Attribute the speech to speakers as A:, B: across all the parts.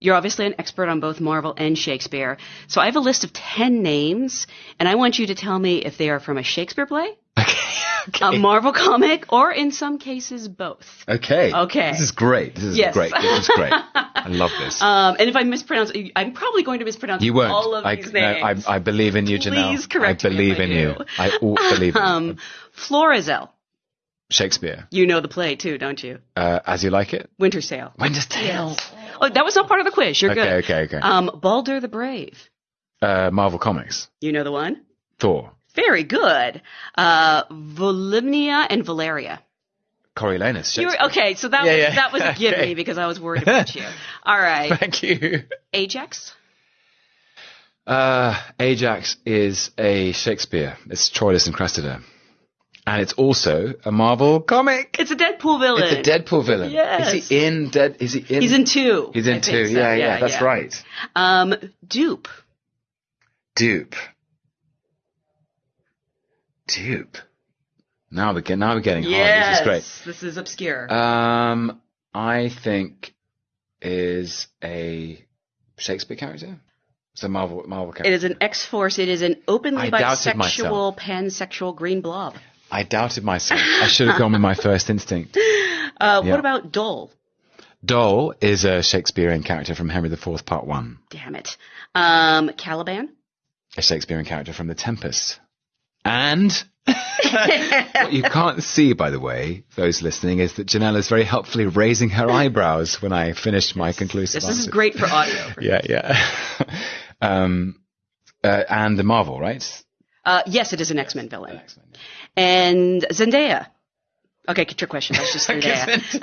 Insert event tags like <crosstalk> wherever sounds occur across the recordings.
A: You're obviously an expert on both Marvel and Shakespeare. So I have a list of 10 names, and I want you to tell me if they are from a Shakespeare play, <laughs>
B: Okay.
A: a Marvel comic, or in some cases both.
B: Okay.
A: Okay.
B: This is great. This is
A: Yes.
B: great. This is great. <laughs> I love this.
A: Um, and if I mispronounce, I'm probably going to mispronounce
B: you won't.
A: all of
B: I,
A: these
B: no,
A: names.
B: I, I believe in you, Janelle.
A: Please correct
B: I
A: me if
B: believe
A: I
B: in
A: do.
B: you. I all believe in you.
A: um, Florizel.
B: Shakespeare.
A: You know the play too, don't you?
B: Uh, as you like it.
A: Winter Sail.
B: Winter's Tale.
A: Oh, that was not part of the quiz. You're
B: Okay,
A: good.
B: okay, okay.
A: Um, Balder the Brave.
B: Uh, Marvel Comics.
A: You know the one?
B: Thor.
A: Very good. Uh, Volumnia and Valeria.
B: Coriolanus.
A: You were, okay, so that
B: Yeah,
A: was
B: yeah.
A: that was a give <laughs>
B: Okay.
A: me because I was worried about you. <laughs> All right,
B: Thank you.
A: Ajax.
B: Uh, Ajax is a Shakespeare. It's Troilus and Cressida. And it's also a Marvel comic.
A: It's a Deadpool villain.
B: It's a Deadpool villain.
A: Yes.
B: Is he in Dead? Is he in?
A: He's in two.
B: He's in
A: I
B: two.
A: so.
B: Yeah, yeah, that's right.
A: Um, Doop.
B: Doop. Doop. Now we're getting, now we're getting hard.
A: Yes,
B: This is great.
A: this is obscure.
B: Um, I think is a Shakespeare character. It's a Marvel Marvel character.
A: is an X Force. It is an openly
B: I
A: bisexual, pansexual green blob.
B: I doubted myself. I should have gone with my first instinct. <laughs>
A: Uh,
B: Yeah.
A: What about Dole?
B: Dole is a Shakespearean character from Henry IV, Part One.
A: Damn it. Um, Caliban.
B: A Shakespearean character from The Tempest. And <laughs> what you can't see, by the way, those listening, is that Janelle is very helpfully raising her eyebrows when I finished my conclusive
A: This, this is great for audio. <laughs>
B: Yeah, yeah. um, uh, and the Marvel, right?
A: Uh, yes, it is an X Men villain. And Zendaya. Okay, trick question. That's just <laughs> Zendaya. <laughs>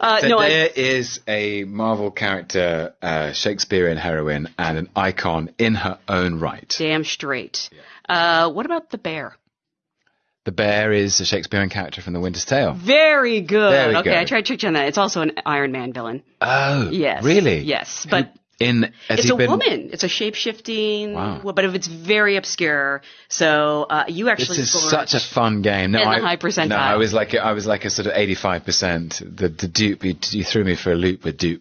A: uh, no, I,
B: Zendaya is a Marvel character, uh, Shakespearean heroine, and an icon in her own right.
A: damn straight. Uh, what about the bear?
B: The bear is a Shakespearean character from The Winter's Tale.
A: Very good. Okay,
B: good.
A: I tried to trick you on that. It's also an Iron Man villain.
B: Oh,
A: Yes.
B: really?
A: Yes, but
B: In
A: it's a
B: been,
A: woman. It's a shape shifting.
B: Wow.
A: But if it's very obscure, so uh, you actually.
B: This
A: is
B: such a fun game. No, I,
A: high percentile.
B: No, I was like I was like a sort of eighty-five percent. The the Doop you, you threw me for a loop with Doop.